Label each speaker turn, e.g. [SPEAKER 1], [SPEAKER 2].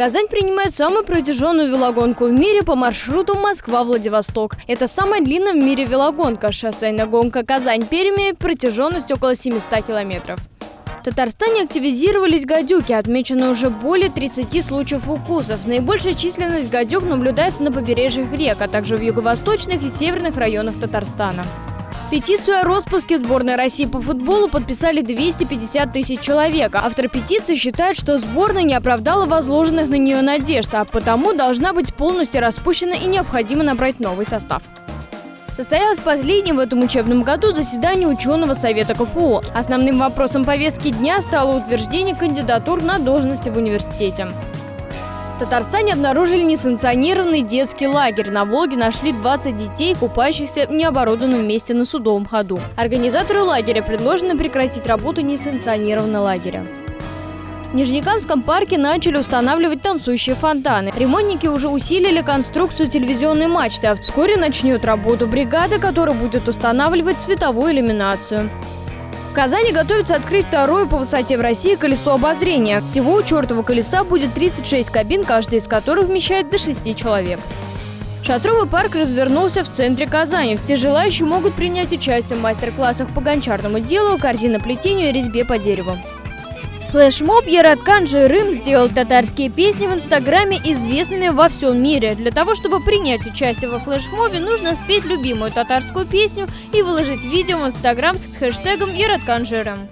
[SPEAKER 1] Казань принимает самую протяженную велогонку в мире по маршруту Москва-Владивосток. Это самая длинная в мире велогонка. Шоссейная гонка Казань-Пермь протяженность около 700 километров. В Татарстане активизировались гадюки. Отмечено уже более 30 случаев укусов. Наибольшая численность гадюк наблюдается на побережьях рек, а также в юго-восточных и северных районах Татарстана. Петицию о распуске сборной России по футболу подписали 250 тысяч человек. Автор петиции считает, что сборная не оправдала возложенных на нее надежд, а потому должна быть полностью распущена и необходимо набрать новый состав. Состоялось последнее в этом учебном году заседание ученого совета КФУ. Основным вопросом повестки дня стало утверждение кандидатур на должности в университете. Татарстане обнаружили несанкционированный детский лагерь. На Волге нашли 20 детей, купающихся в необорудованном месте на судовом ходу. Организатору лагеря предложено прекратить работу несанкционированного лагеря. В Нижнекамском парке начали устанавливать танцующие фонтаны. Ремонтники уже усилили конструкцию телевизионной мачты, а вскоре начнет работу бригада, которая будет устанавливать световую иллюминацию. В Казани готовится открыть второе по высоте в России колесо обозрения. Всего у чертова колеса будет 36 кабин, каждая из которых вмещает до 6 человек. Шатровый парк развернулся в центре Казани. Все желающие могут принять участие в мастер-классах по гончарному делу, корзиноплетению и резьбе по дереву. Флешмоб Яраткан Жирым сделал татарские песни в Инстаграме известными во всем мире. Для того, чтобы принять участие во флешмобе, нужно спеть любимую татарскую песню и выложить видео в Инстаграм с хэштегом Яраткан Жирым.